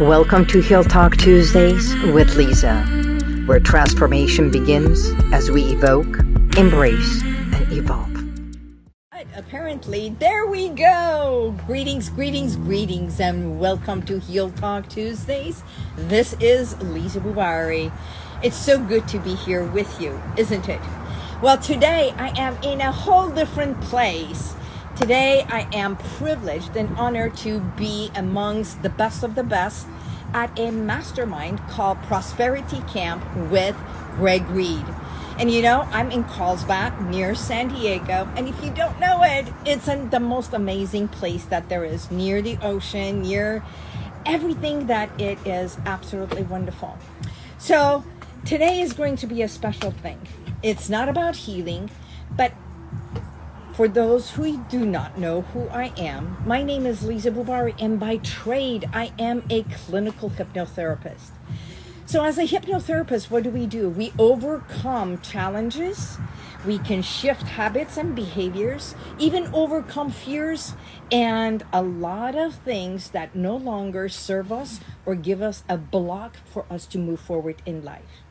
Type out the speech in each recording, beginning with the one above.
Welcome to Heal Talk Tuesdays with Lisa, where transformation begins as we evoke, embrace, and evolve. Apparently, there we go. Greetings, greetings, greetings, and welcome to Heal Talk Tuesdays. This is Lisa Bubari. It's so good to be here with you, isn't it? Well, today I am in a whole different place. Today I am privileged and honored to be amongst the best of the best at a mastermind called Prosperity Camp with Greg Reid. And you know, I'm in Carlsbad near San Diego. And if you don't know it, it's in the most amazing place that there is near the ocean, near everything that it is absolutely wonderful. So today is going to be a special thing. It's not about healing, but for those who do not know who I am, my name is Lisa Bubari, and by trade, I am a clinical hypnotherapist. So, as a hypnotherapist, what do we do? We overcome challenges, we can shift habits and behaviors, even overcome fears, and a lot of things that no longer serve us or give us a block for us to move forward in life.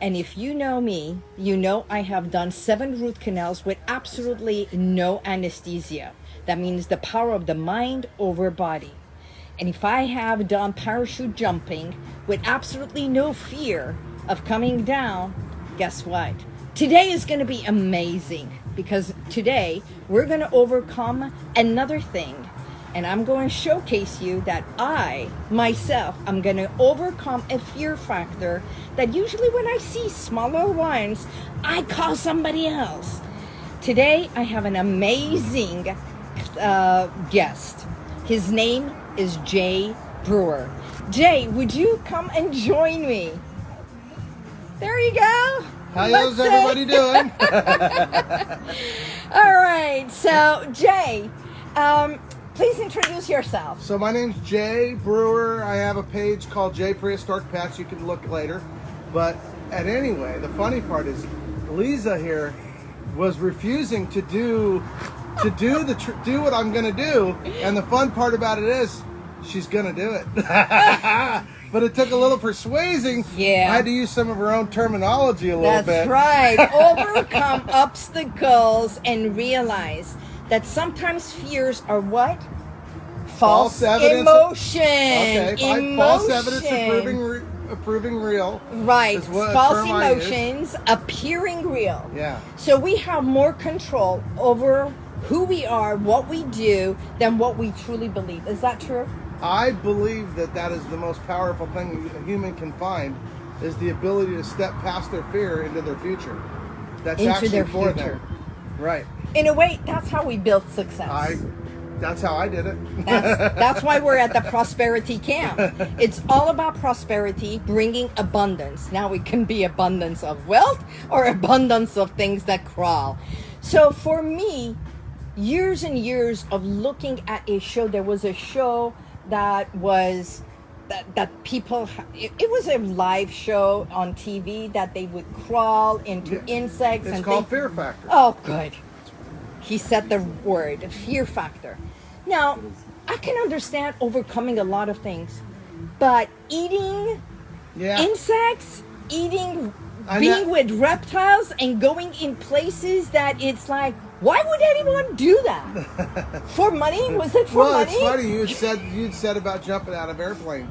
And if you know me, you know I have done seven root canals with absolutely no anesthesia. That means the power of the mind over body. And if I have done parachute jumping with absolutely no fear of coming down, guess what? Today is going to be amazing because today we're going to overcome another thing and I'm going to showcase you that I myself I'm going to overcome a fear factor that usually when I see smaller ones, I call somebody else. Today I have an amazing uh, guest. His name is Jay Brewer. Jay, would you come and join me? There you go. How's everybody doing? All right, so Jay, um, Please introduce yourself. So my name's Jay Brewer. I have a page called Jay Prehistoric Pets. You can look later. But at anyway, the funny part is Lisa here was refusing to do to do the tr- do what I'm gonna do, and the fun part about it is she's gonna do it. but it took a little persuading. Yeah, I had to use some of her own terminology a little That's bit. That's right. Overcome obstacles and realize that sometimes fears are what? False, false evidence. Emotion. Okay, emotion. false evidence proving, re- proving real. Right. False emotions appearing real. Yeah. So we have more control over who we are, what we do, than what we truly believe. Is that true? I believe that that is the most powerful thing a human can find is the ability to step past their fear into their future. That's into actually their for future. them. Right. In a way, that's how we built success. I that's how I did it. that's, that's why we're at the prosperity camp. It's all about prosperity, bringing abundance. Now it can be abundance of wealth or abundance of things that crawl. So for me, years and years of looking at a show, there was a show that was that, that people it, it, was a live show on TV that they would crawl into yeah. insects it's and called fear factor. Oh good. He said the word fear factor. Now, I can understand overcoming a lot of things, but eating yeah. insects, eating being with reptiles and going in places that it's like why would anyone do that? for money? Was it for well, money? it's funny you said you'd said about jumping out of airplane.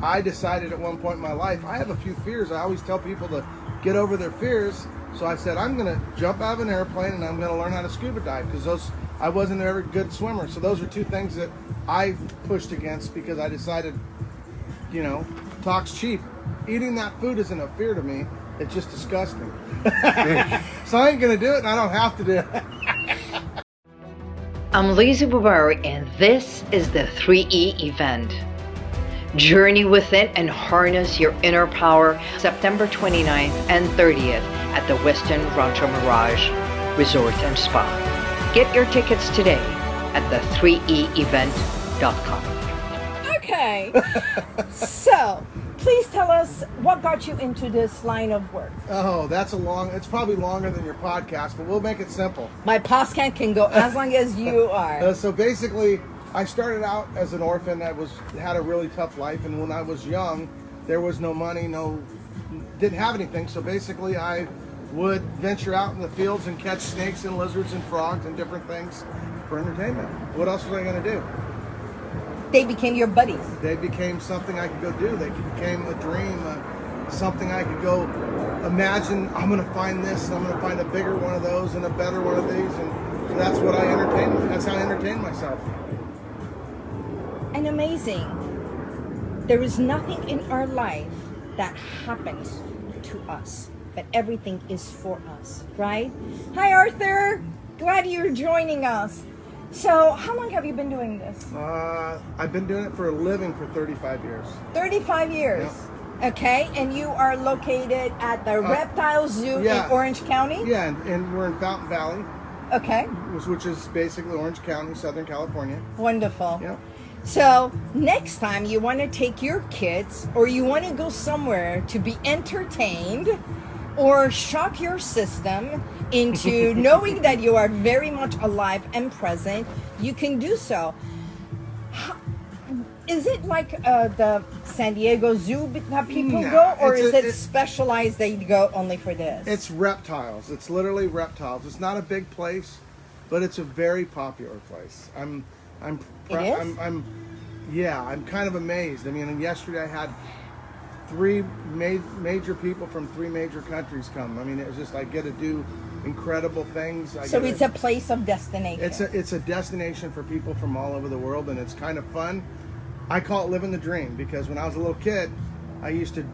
I decided at one point in my life I have a few fears. I always tell people to get over their fears. So I said I'm going to jump out of an airplane and I'm going to learn how to scuba dive because those I wasn't a very good swimmer. So those are two things that I pushed against because I decided, you know, talk's cheap. Eating that food isn't a fear to me. It's just disgusting. so I ain't gonna do it, and I don't have to do it. I'm Lisa Bubari, and this is the 3E event. Journey within and harness your inner power September 29th and 30th at the Westin Rancho Mirage Resort and Spa. Get your tickets today at the 3eevent.com. Okay. so, please tell us what got you into this line of work. Oh, that's a long, it's probably longer than your podcast, but we'll make it simple. My podcast can go as long as you are. Uh, so basically, I started out as an orphan that was had a really tough life, and when I was young, there was no money, no didn't have anything. So basically, I would venture out in the fields and catch snakes and lizards and frogs and different things for entertainment. What else was I going to do? They became your buddies. They became something I could go do. They became a dream, uh, something I could go imagine. I'm going to find this, and I'm going to find a bigger one of those and a better one of these, and so that's what I entertain. That's how I entertain myself. And amazing. There is nothing in our life that happens to us, but everything is for us, right? Hi, Arthur. Glad you're joining us. So, how long have you been doing this? Uh, I've been doing it for a living for 35 years. 35 years. Okay, and you are located at the Reptile Zoo Uh, yeah. in Orange County? Yeah, and, and we're in Fountain Valley, Okay, which, which is basically Orange County, Southern California. wonderful. Yeah. So, next time you want to take your kids or you want to go somewhere to be entertained or shock your system into knowing that you are very much alive and present, you can do so. Is it like uh, the San Diego Zoo that people No, go, or is a- it it- specialized that you go only for this? It's reptiles. It's literally reptiles. It's not a big place, but it's a very popular place. I'm, I'm, It is? I'm, I'm, yeah, I'm kind of amazed. I mean, yesterday I had three ma- major people from three major countries come. I mean, it's just I get to do incredible things. I so it's to- a place of destination. It's a it's a destination for people from all over the world, and it's kind of fun. I call it living the dream because when I was a little kid, I used to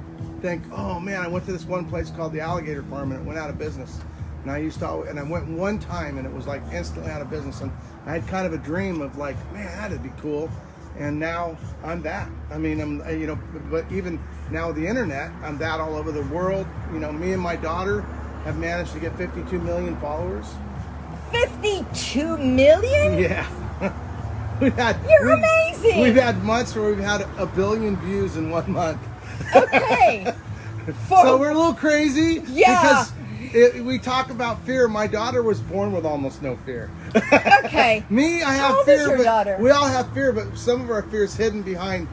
think, "Oh man, I went to this one place called the Alligator Farm, and it went out of business." And I used to, al- and I went one time, and it was like instantly out of business. And I had kind of a dream of like, "Man, that'd be cool." And now I'm that. I mean, I'm you know, but even now the internet, I'm that all over the world. You know, me and my daughter have managed to get 52 million followers. 52 million? Yeah. we've had You're amazing. We've had months where we've had a billion views in one month. Okay. For, So we're a little crazy. Yeah. Because it, we talk about fear. My daughter was born with almost no fear. okay. Me, I have How old fear. is your but daughter? We all have fear, but some of our fears hidden behind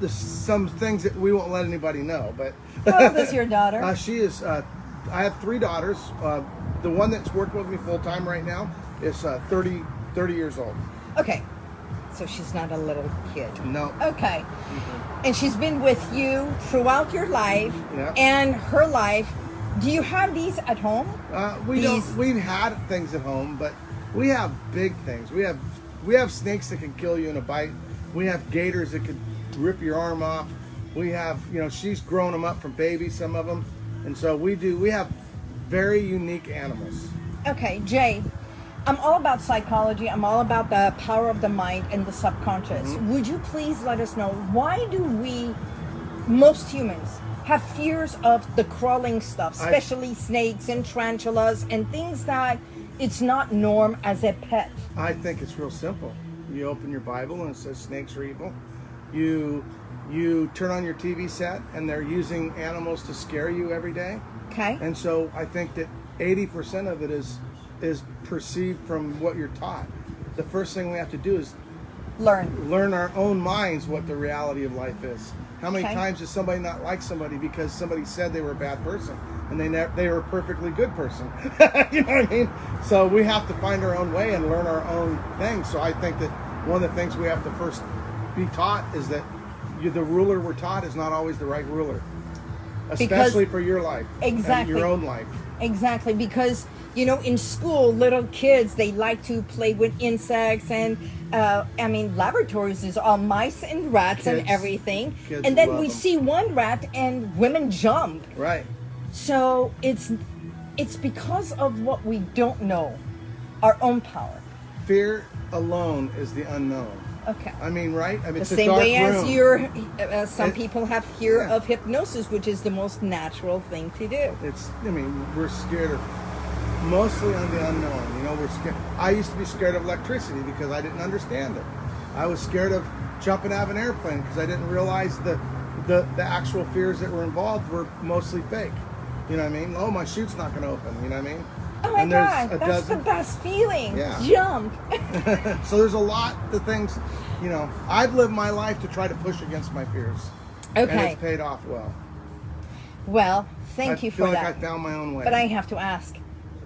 the, some things that we won't let anybody know. But How old is your daughter? Uh, she is. Uh, I have three daughters. Uh, the one that's working with me full time right now is uh, 30, 30 years old. Okay. So she's not a little kid. No. Okay. And she's been with you throughout your life Yeah. and her life. Do you have these at home? Uh, we These- don't. We've had things at home, but we have big things. We have we have snakes that can kill you in a bite. We have gators that could rip your arm off. We have you know she's grown them up from babies, some of them, and so we do. We have very unique animals. Okay, Jay. I'm all about psychology. I'm all about the power of the mind and the subconscious. Mm-hmm. Would you please let us know why do we, most humans, have fears of the crawling stuff, I- especially snakes and tarantulas and things that it's not norm as a pet? I think it's real simple. You open your Bible and it says snakes are evil. You you turn on your TV set and they're using animals to scare you every day. Okay. And so I think that 80% of it is is perceived from what you're taught. The first thing we have to do is Learn. learn our own minds what the reality of life is. How many Okay. times does somebody not like somebody because somebody said they were a bad person and they ne- they were a perfectly good person? you know what I mean? So we have to find our own way and learn our own things. So I think that one of the things we have to first be taught is that you, the ruler we're taught is not always the right ruler, especially for your life, and Exactly. your own life. Exactly, because you know, in school, little kids they like to play with insects, and uh, I mean, laboratories is all mice and rats and everything. and then we we 'em. see one rat, and women jump. Right. So it's it's because of what we don't know, our own power. Fear alone is the unknown. Okay. I mean, right? I mean, The it's a same way as room. your, uh, some It- people have fear yeah. of hypnosis, which is the most natural thing to do. It's. I mean, we're scared of mostly on the unknown. You know, we're scared. I used to be scared of electricity because I didn't understand it. I was scared of jumping out of an airplane because I didn't realize the, the the actual fears that were involved were mostly fake. You know what I mean? Oh, my chute's not going to open. You know what I mean? Oh, my And there's god, a that's dozen- the best feeling. Yeah. Jump. so there's a lot of things, you know. I've lived my life to try to push against my fears, Okay. and it's paid off well. Well, thank I you feel for like that. I found my own way. But I have to ask.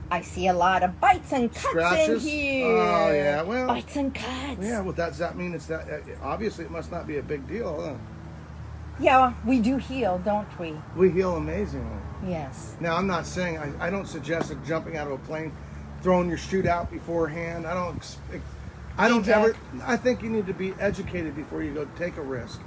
I see a lot of bites and cuts Scratches? in here. Oh, yeah, well- bites and cuts. yeah, well, does that mean it's that? uh, Obviously, it must not be a big deal. Huh? Yeah, we do heal, don't we? We heal amazingly. Yes. Now, I'm not saying I, I don't suggest jumping out of a plane, throwing your chute out beforehand. I don't. I don't ever. I think you need to be educated before you go take a risk.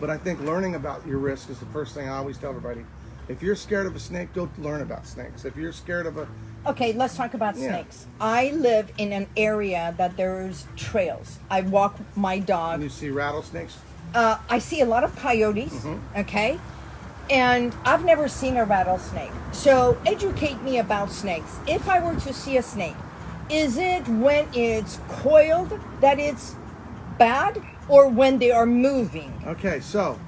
But I think learning about your risk is the first thing I always tell everybody. If you're scared of a snake, go learn about snakes. If you're scared of a, Okay, let's talk about Yeah. snakes. I live in an area that there's trails. I walk my and dog. you see rattlesnakes, Uh, I see a lot of coyotes. Mm-hmm. Okay, and I've never seen a rattlesnake. So educate me about snakes. If I were to see a snake, is it when it's coiled that it's bad, or when they are moving? Okay, so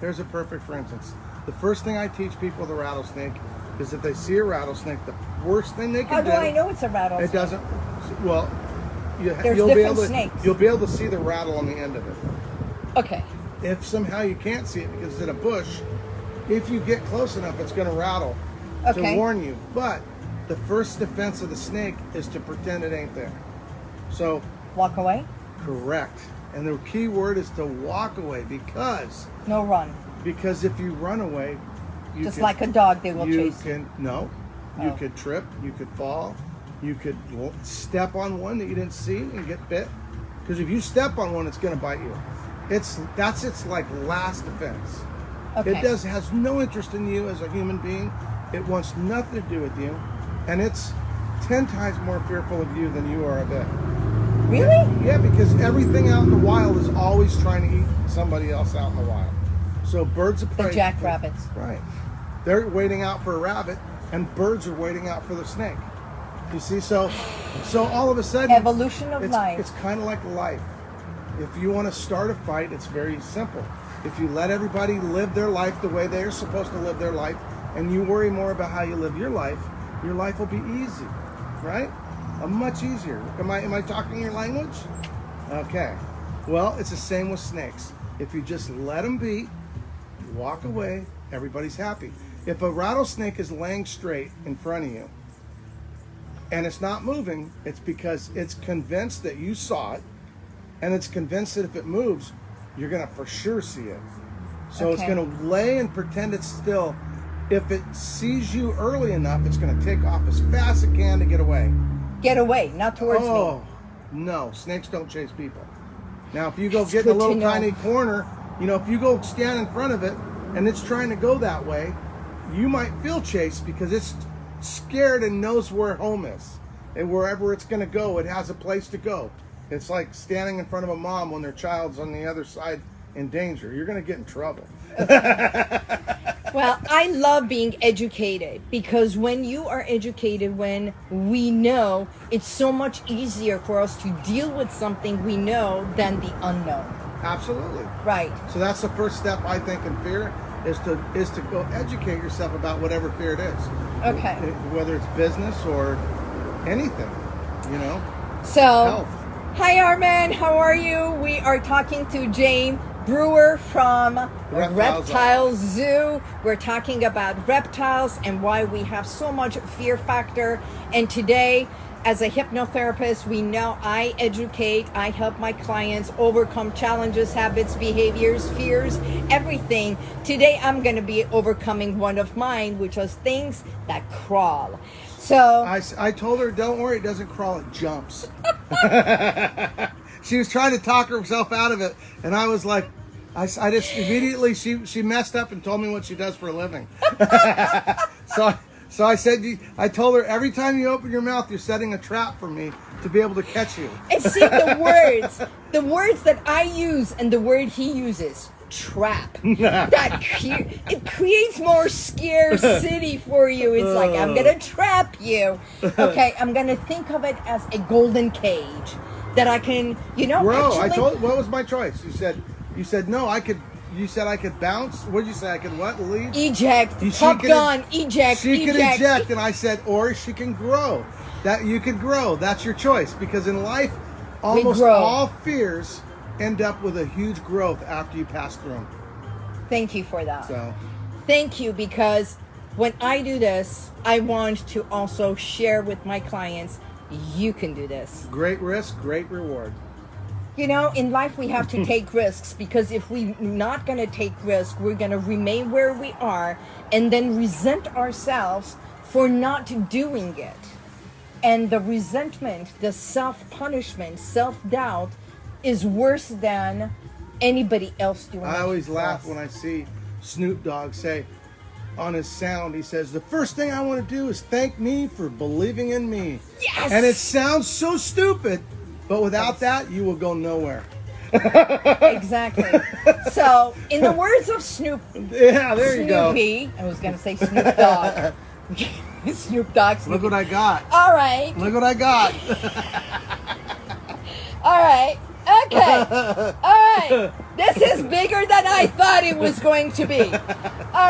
here's a perfect for instance. The first thing I teach people with a rattlesnake is if they see a rattlesnake, the worst thing they can How do do. I know it's a rattlesnake? It doesn't. Well, you, There's you'll be different able to. snakes. You'll be able to see the rattle on the end of it. Okay. If somehow you can't see it because it's in a bush, if you get close enough, it's going to rattle Okay. to warn you. But the first defense of the snake is to pretend it ain't there. So Walk away. correct. And the key word is to walk away because No run. because if you run away, you Just can- like a dog, they will you chase. can no you Oh. could trip you could fall you could step on one that you didn't see and get bit because if you step on one it's going to bite you it's that's its like last defense Okay. it does has no interest in you as a human being it wants nothing to do with you and it's 10 times more fearful of you than you are of it Really? yeah because everything out in the wild is always trying to eat somebody else out in the wild so birds of prey The jackrabbits. Right. They're waiting out for a rabbit, and birds are waiting out for the snake. You see, so so all of a sudden, Evolution of it's, life. It's kind of like life. If you want to start a fight, it's very simple. If you let everybody live their life the way they're supposed to live their life, and you worry more about how you live your life, your life will be easy, right? Uh, much easier. Am I am I talking your language? Okay. Well, it's the same with snakes. If you just let them be, walk away, everybody's happy. If a rattlesnake is laying straight in front of you and it's not moving, it's because it's convinced that you saw it and it's convinced that if it moves, you're going to for sure see it. So it's going to lay and pretend it's still. If it sees you early enough, it's going to take off as fast as it can to get away. Get away, not towards me. Oh, no, snakes don't chase people. Now, if you go That's get in a little tiny corner, you know, if you go stand in front of it and it's trying to go that way, you might feel chased because it's scared and knows where home is. And wherever it's going to go, it has a place to go. It's like standing in front of a mom when their child's on the other side in danger. You're going to get in trouble. Well, I love being educated because when you are educated, when we know, it's so much easier for us to deal with something we know than the unknown. Absolutely. Right. So that's the first step I think in fear is to is to go educate yourself about whatever fear it is. Okay. Whether it's business or anything, you know. So, Health. Hi Armin, how are you? We are talking to Jay Brewer from Reptiles Reptile Zoo. We're talking about reptiles and why we have so much fear factor. And today, as a hypnotherapist, we know I educate, I help my clients overcome challenges, habits, behaviors, fears, everything. Today, I'm going to be overcoming one of mine, which was things that crawl. So, I, I told her, don't worry, it doesn't crawl, it jumps. she was trying to talk herself out of it, and I was like, I, I just immediately she she messed up and told me what she does for a living. so I- so I said, I told her every time you open your mouth, you're setting a trap for me to be able to catch you. And see the words, the words that I use and the word he uses, trap. that cre- it creates more scarcity for you. It's like I'm gonna trap you. Okay, I'm gonna think of it as a golden cage that I can, you know, Bro, I told. What was my choice? You said. You said no. I could you said I could bounce. What did you say? I could what? Leave. Eject. She Top could- Gun. Eject. She eject. can eject, and I said, or she can grow. That you could grow. That's your choice. Because in life, almost all fears end up with a huge growth after you pass through them. Thank you for that. So, Thank you because when I do this, I want to also share with my clients. You can do this. great risk, great reward. You know, in life we have to take risks because if we're not going to take risks, we're going to remain where we are and then resent ourselves for not doing it. And the resentment, the self punishment, self doubt is worse than anybody else doing. I always laugh us. when I see Snoop Dogg say on his sound, he says, The first thing I want to do is thank me for believing in me. Yes! And it sounds so stupid, but without that, you will go nowhere. Exactly. so, in the words of Snoop Yeah, there you go. Snoopy, I was going to say Snoop Dogg. Snoop Dogg. Look what I got. All right. Look what I got. All right. Okay. All right. This is bigger than I thought it was going to be. All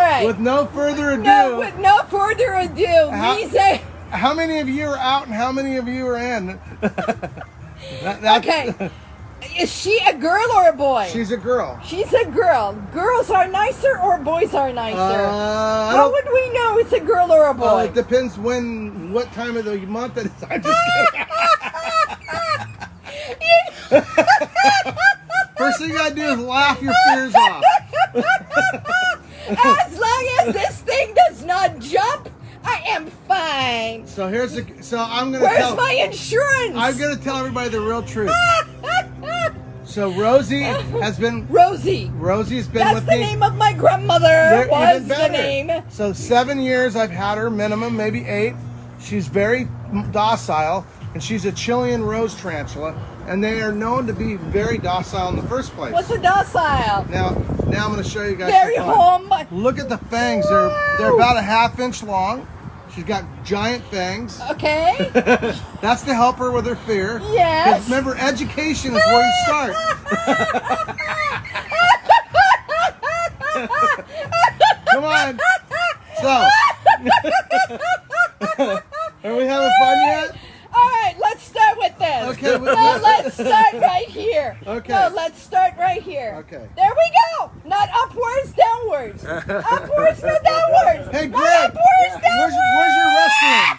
right. With no further ado, no, with no further ado, How- Lisa. how many of you are out and how many of you are in? That- Okay. Is she a girl or a boy? She's a girl. She's a girl. Girls are nicer or boys are nicer? Uh, How would we know it's a girl or a boy? Well, it depends when, what time of the month it is. I'm just kidding. First thing you gotta do is laugh your fears off. as long as this thing does not jump, I am fine. So here's the. So I'm gonna Where's tell. my insurance? I'm gonna tell everybody the real truth. So Rosie has been. Rosie. Rosie's been That's with the me. name of my grandmother. They're Was the name. So seven years I've had her, minimum maybe eight. She's very docile, and she's a Chilean rose tarantula, and they are known to be very docile in the first place. What's a docile? Now, now I'm going to show you guys. Very home. Look at the fangs. They're they're about a half inch long. She's got giant fangs. Okay. That's to help her with her fear. Yes. Remember, education is where you start. Come on. So, are we having fun yet? All right, let's start with this. Okay, No, let's start right here. Okay. No, let's start right here. Okay. There we go. Not upwards, downwards. upwards, not downwards. Hey, Not Greg. upwards, Where's, where's your restroom?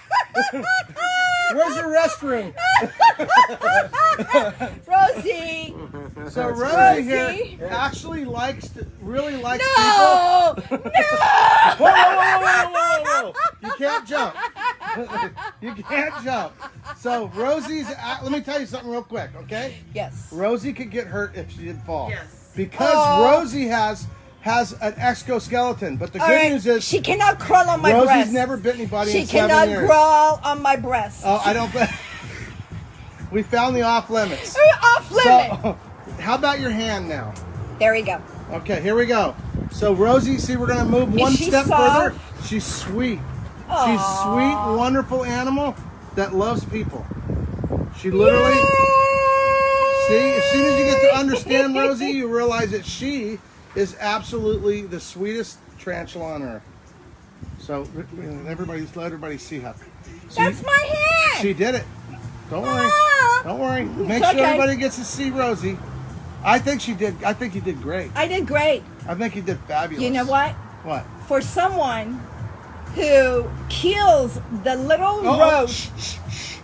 Where's your restroom? Rosie. So Rosie, Rosie. here actually likes to really likes No. people. No. Whoa, whoa, whoa, whoa, whoa, whoa, whoa. You can't jump. you can't jump. So Rosie's. a- Let me tell you something real quick, okay? Yes. Rosie could get hurt if she didn't fall. Yes. Because Oh. Rosie has has an exoskeleton, but the All good right, news is she cannot crawl on my Rosie's breast. never bit anybody She in seven cannot years. crawl on my breast. Oh, I don't. we found the off limits. Off limit. So, how about your hand now? there we go. Okay, here we go. So Rosie, see, we're gonna move one she step soft? further. She's sweet. She's sweet, wonderful animal that loves people. She literally. See, as soon as you get to understand Rosie, you realize that she is absolutely the sweetest tarantula on earth. So everybody, let everybody see her. That's my hand. she did it. Don't worry. Don't worry. Make sure everybody gets to see Rosie. I think she did. I think you did great. I did great. I think you did fabulous. You know what? What? For someone who kills the little Oh, oh, roach, shh, shh, shh.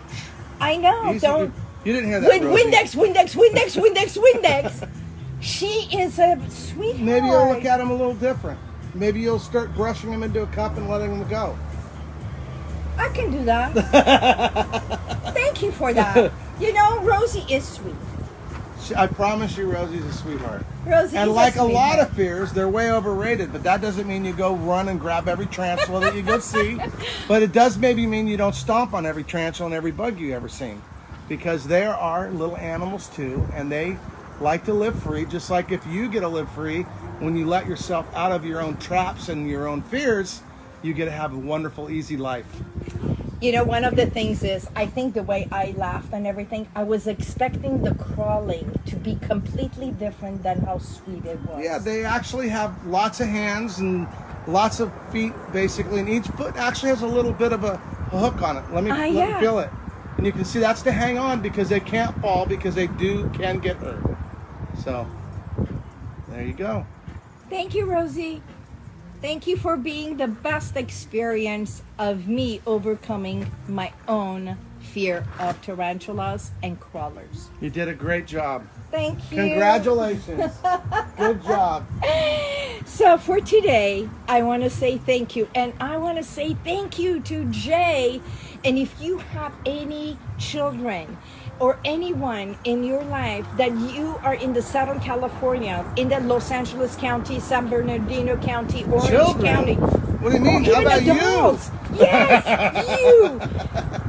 I know. Easy, don't. You, you didn't hear that. Win, Windex, Windex, Windex, Windex, Windex. she is a sweetheart. Maybe you'll look at him a little different. Maybe you'll start brushing him into a cup and letting him go. I can do that. Thank you for that. You know, Rosie is sweet. She, I promise you, Rosie's a sweetheart. Rosie And like a sweetheart. lot of fears, they're way overrated. But that doesn't mean you go run and grab every tarantula that you go see. But it does maybe mean you don't stomp on every tarantula and every bug you ever seen, because there are little animals too, and they like to live free. Just like if you get to live free, when you let yourself out of your own traps and your own fears, you get to have a wonderful, easy life. You know, one of the things is, I think the way I laughed and everything, I was expecting the crawling to be completely different than how sweet it was. Yeah, they actually have lots of hands and lots of feet, basically, and each foot actually has a little bit of a, a hook on it. Let me Ah, let yeah. me feel it, and you can see that's to hang on because they can't fall because they do can get hurt. So there you go. Thank you, Rosie. Thank you for being the best experience of me overcoming my own fear of tarantulas and crawlers. You did a great job. Thank you. Congratulations. Good job. So for today, I want to say thank you. And I want to say thank you to Jay. And if you have any children or anyone in your life that you are in the Southern California, in the Los Angeles County, San Bernardino County, Orange Children? County, What do you mean? How about you? Yes, you.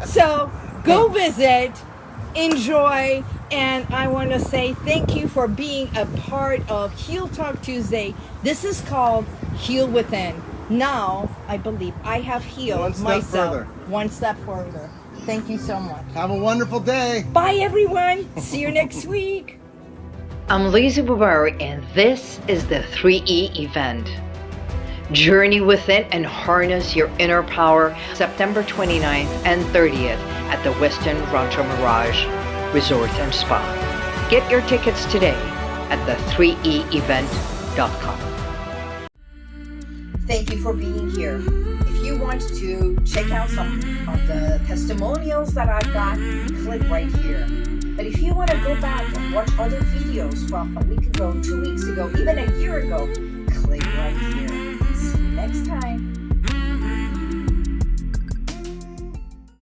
So go visit, enjoy, and I want to say thank you for being a part of Heal Talk Tuesday. This is called Heal Within. Now, I believe I have healed One myself further. one step further. Thank you so much. Have a wonderful day. Bye, everyone. See you next week. I'm Lisa Bubari, and this is the 3E event. Journey within and harness your inner power September 29th and 30th at the Westin Rancho Mirage Resort and Spa. Get your tickets today at the 3eevent.com. Thank you for being here. Want to check out some of the testimonials that I've got, click right here. But if you want to go back and watch other videos from a week ago, two weeks ago, even a year ago, click right here. See you next time.